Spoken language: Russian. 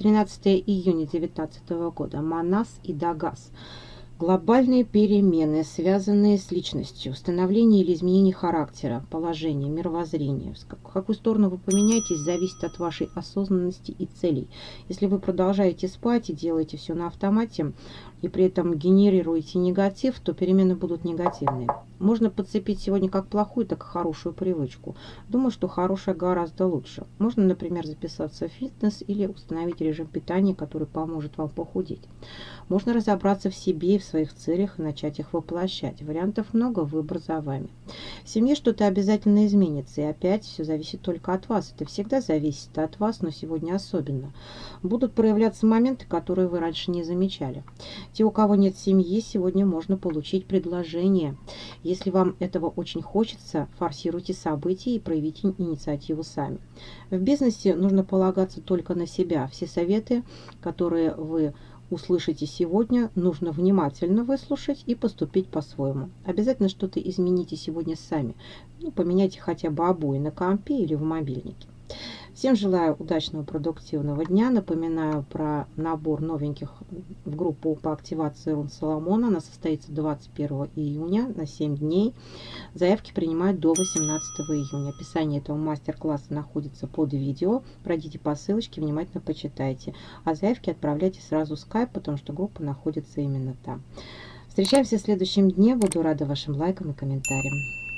13 июня 2019 года. Манас и Дагас. Глобальные перемены, связанные с личностью, становление или изменение характера, положения, мировоззрения. В какую сторону вы поменяетесь, зависит от вашей осознанности и целей. Если вы продолжаете спать и делаете все на автомате, и при этом генерируете негатив, то перемены будут негативные. Можно подцепить сегодня как плохую, так и хорошую привычку. Думаю, что хорошая гораздо лучше. Можно, например, записаться в фитнес или установить режим питания, который поможет вам похудеть. Можно разобраться в себе и в своих целях и начать их воплощать. Вариантов много, выбор за вами. В семье что-то обязательно изменится, и опять все зависит только от вас. Это всегда зависит от вас, но сегодня особенно. Будут проявляться моменты, которые вы раньше не замечали. Те, у кого нет семьи, сегодня можно получить предложение. Если вам этого очень хочется, форсируйте события и проявите инициативу сами. В бизнесе нужно полагаться только на себя. Все советы, которые вы услышите сегодня, нужно внимательно выслушать и поступить по-своему. Обязательно что-то измените сегодня сами. Ну, поменяйте хотя бы обои на компе или в мобильнике. Всем желаю удачного, продуктивного дня. Напоминаю про набор новеньких в группу по активации Рун Соломона. Она состоится 21 июня на 7 дней. Заявки принимают до 18 июня. Описание этого мастер-класса находится под видео. Пройдите по ссылочке, внимательно почитайте. А заявки отправляйте сразу в скайп, потому что группа находится именно там. Встречаемся в следующем дне. Буду рада вашим лайкам и комментариям.